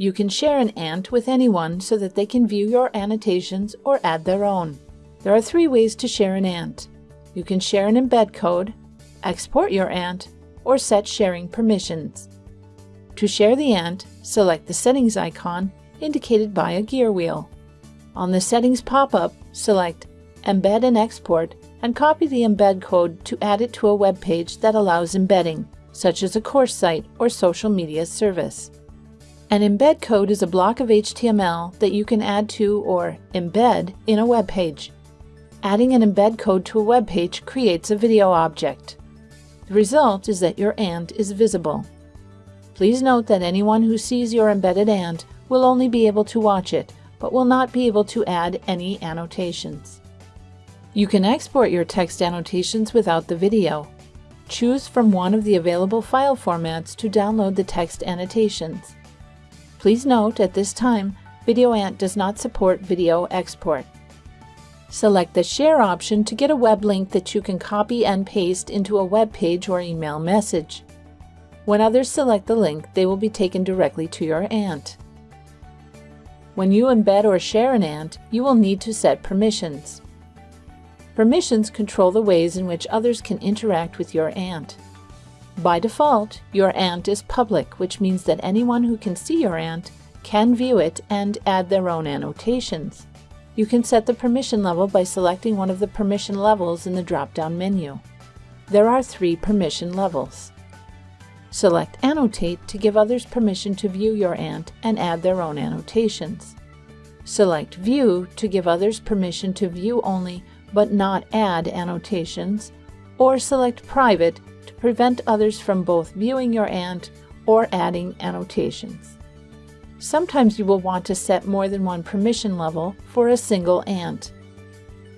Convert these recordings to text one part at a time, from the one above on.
You can share an ant with anyone so that they can view your annotations or add their own. There are three ways to share an ant. You can share an embed code, export your ant, or set sharing permissions. To share the ant, select the settings icon indicated by a gear wheel. On the settings pop-up, select Embed and Export and copy the embed code to add it to a web page that allows embedding, such as a course site or social media service. An embed code is a block of HTML that you can add to or embed in a web page. Adding an embed code to a web page creates a video object. The result is that your ant is visible. Please note that anyone who sees your embedded ant will only be able to watch it, but will not be able to add any annotations. You can export your text annotations without the video. Choose from one of the available file formats to download the text annotations. Please note at this time, VideoAnt does not support video export. Select the Share option to get a web link that you can copy and paste into a web page or email message. When others select the link, they will be taken directly to your ant. When you embed or share an ant, you will need to set permissions. Permissions control the ways in which others can interact with your ant. By default, your ant is public, which means that anyone who can see your ant can view it and add their own annotations. You can set the permission level by selecting one of the permission levels in the drop-down menu. There are three permission levels. Select Annotate to give others permission to view your ant and add their own annotations. Select View to give others permission to view only but not add annotations, or select Private prevent others from both viewing your ant or adding annotations. Sometimes you will want to set more than one permission level for a single ant.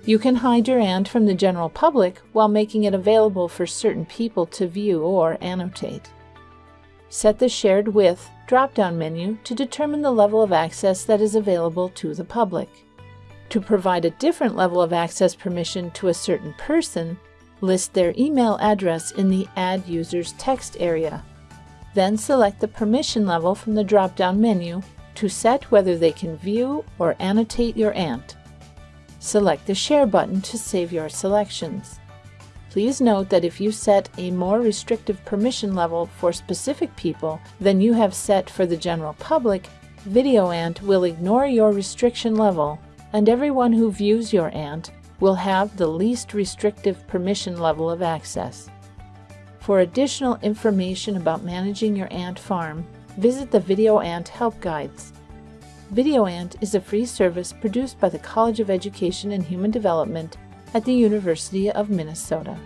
You can hide your ant from the general public while making it available for certain people to view or annotate. Set the Shared With drop-down menu to determine the level of access that is available to the public. To provide a different level of access permission to a certain person, list their email address in the Add Users text area. Then select the permission level from the drop-down menu to set whether they can view or annotate your ant. Select the Share button to save your selections. Please note that if you set a more restrictive permission level for specific people than you have set for the general public, VideoAnt will ignore your restriction level and everyone who views your ant will have the least restrictive permission level of access. For additional information about managing your ant farm, visit the VideoAnt Help Guides. VideoAnt is a free service produced by the College of Education and Human Development at the University of Minnesota.